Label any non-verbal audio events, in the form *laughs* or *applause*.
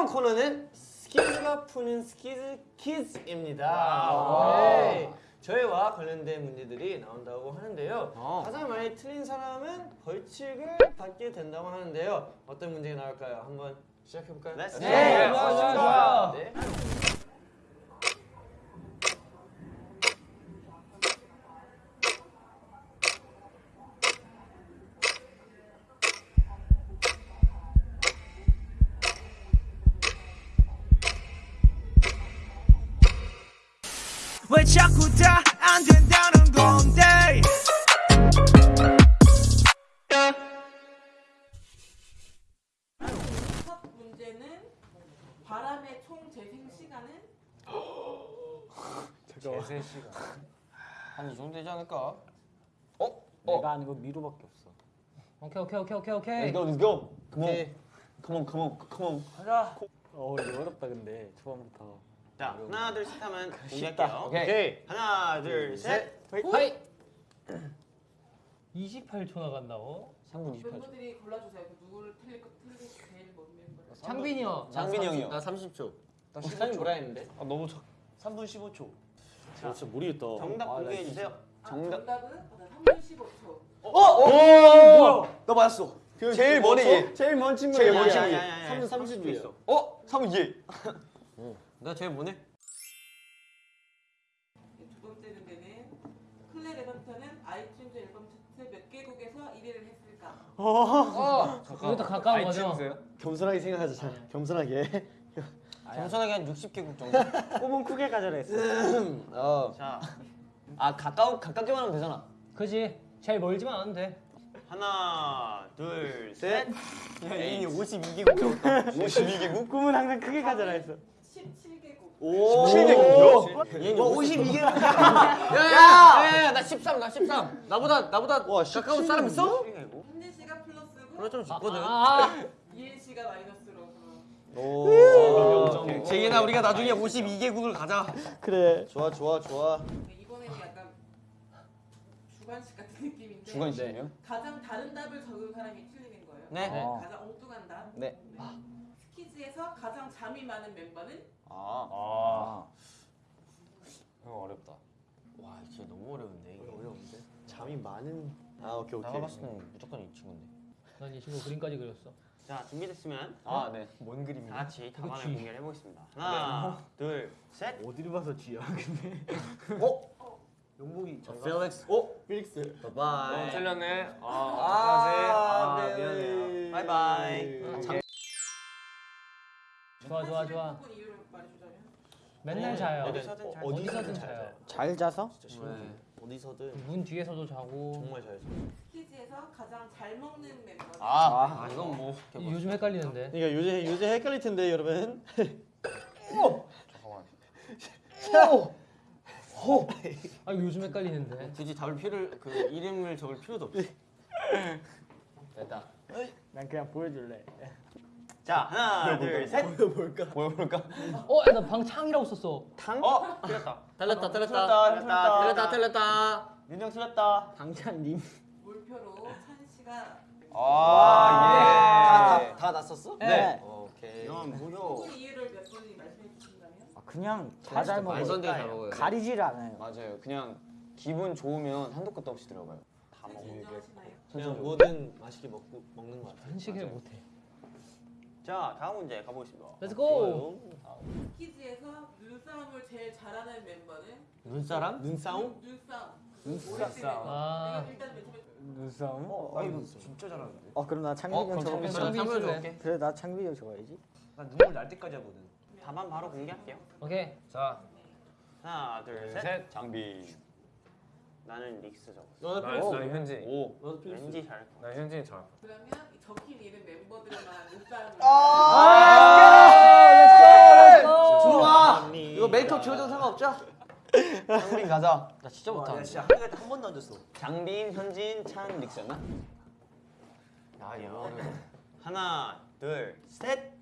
이번 코너는 스키즈가 푸는 스키즈 퀴즈입니다. 네. 저희와 관련된 문제들이 나온다고 하는데요. 어. 가장 많이 틀린 사람은 벌칙을 받게 된다고 하는데요. 어떤 문제가 나올까요? 한번 시작해 볼까요? Let's 네. 네. 좋아, 좋아, 좋아. 왜 자꾸 다 안 된다는 건데 첫 문제는 바람의 총 재생 시간은 *gasps* 재생 시간. 한이 정도 되지 않을까? 내가 아는 거 미로밖에 없어. 오케이 오케이 오케이 오케이 오케이 Let's go, let's go. Come on, come on, come on, come on. 가자. 어, 이거 어렵다 근데 초반부터. 자, 하나 둘 셋 하면 쉽다. 공개할게요. 오케이. 하나 둘 셋. 하이 28초 나간다고? 3분 28초. 멤버들이 골라주세요. 그 누구를 틀릴 거 틀릴 제일 먼 멤버. 창빈이 형 창빈이 형이요. 나 30초. 나 사장님 뭐라 했는데? 아 너무 적. 3분 15초. 아, 진짜 모르겠다. 정답 아, 나 공개해 진짜- 주세요. 아, 정답. 정답은 아, 3분 15초. 어? 어? 뭐야? 나 맞았어. 제일 멀리 얘. 제일 먼 친구. 제일 먼 친구. 야야야야. 3분 30초 있어. 어? 3분 얘. *laughs* 나 제일? 네, 두 번째 문제는 Clé Levanter는 iTunes 앨범 차트 몇 개국에서 1위를 했을까? 어! 이것도 가까운 거죠? 겸손하게 생각하자. 자, 겸손하게. 겸손하게 한 60개국 정도 *laughs* 꿈은 크게 가져라 했어. *laughs* 어. 자, 아 가까우 가깝게만 하면 되잖아. 그지 제일 멀지만 않으면 돼 하나 둘 셋. 애인이 52개국 적었다. 52개국? 꿈은 항상 크게 가져라 했어. 17개국. 오. 17개국이요? 얘는 52개. 야 야 야 나 13, 나 13. 나보다 나보다 와, 가까운 사람 있어? 한진 씨가 플러스고 그래 좀 적거든. 아, 이엔 씨가 마이너스로. 오. 재인아 우리가 나중에 52개국을 가자. 그래. 좋아 좋아 좋아. 네, 이번에는 약간 주관식 같은 느낌인데 주관식이요? 가장 다른 답을 적은 사람이 틀리는 거예요. 네. 네, 어. 가장 엉뚱한 답. 네. 스키즈에서 가장 잠이 많은 멤버는 아. 아. 이거 어렵다 와 진짜 너무 어려운데. 이거 어려운데. 잠이 많은. 아 오케이 오케이. 내가 봤을 때는 무조건 이 친구인데 난 이 친구 그림까지 그렸어 자 준비됐으면 아 네. 뭔 그림이야? 다 같이 답안을 G. 공개를 해보겠습니다. 하나 둘 셋. 어디를 봐서 G야 근데. 용복이 필릭스. 어? 필릭스. 바이바이. 틀렸네 아, 아, 미안해요. 바이바이. 좋아 좋아 좋아 혹은 이유를 말해주자면? 맨날 자요. 어디서든 잘 어디서든 잘 자요. 잘 자서? 진짜 신기해. 어디서든. 문 뒤에서도 자고. 정말 잘 자. 스키즈에서 가장 잘 먹는 멤버는 아. 아 이건 뭐. 요즘 헷갈리는데. 그러니까 요새 요새 헷갈릴 텐데 여러분. 아 이거 요즘 헷갈리는데. 굳이 답을 필요 그 이름을 적을 필요도 없지. 됐다. 난 그냥 보여줄래. 자 하나 둘 셋. 보여볼까? 보여볼까? 어? 나 방창이라고 썼어 탕. 어 틀렸다. 틀렸다 틀렸다. 틀렸다. 틀렸다 틀렸다 민정 틀렸다. 방찬님. 물표로 찬 씨가 아 예. 다 났었어? 네. 오케이. 이건 무효. 혹은 이유를 몇 분이 말씀해 주신다면 아, 그냥 다잘 말도 안 먹어요. 먹어요. 가리질 않아요. 맞아요. 그냥 기분 좋으면 한도 끝도 없이 들어가요. 다 먹어. 인정하시나요? 그냥 뭐든 맛있게 먹고 먹는 것 같아. 한식을 못해 자 다음 문제 가보겠습니다. Let's go 스키즈에서 눈싸움을 제일 잘하는 멤버는 눈사람? 눈싸움? 눈, 눈싸움 눈싸움. 아 눈싸움? 어, 나 이거 진짜 잘하는데. 어 그럼 나 어? 창빈이 형 그럼 적어. 창빈 창빈 창빈 쓸래? 쓸래? 그래 나 창빈이 형 적어야지. 나 눈물 날 때까지 하거든. 답안 바로 공개할게요. 오케이 자 하나 둘 셋. 셋. 장비. 나는 릭스 적었어. 나는 나는 현진. 오. 너도 필수. 왠지 잘할 것 같아. 나 현진이 잘 그러면 이 적힌 이름 멤버 들만 눈싸움을 좋아. 이거 메이크업 지워도 상관없죠? 장빈 가자. 나 진짜 못하는데 진짜 학교에 한 번도 안 줬어. 장빈, 현진, 찬, 릭스였나? 아 이거. 하나 둘 셋.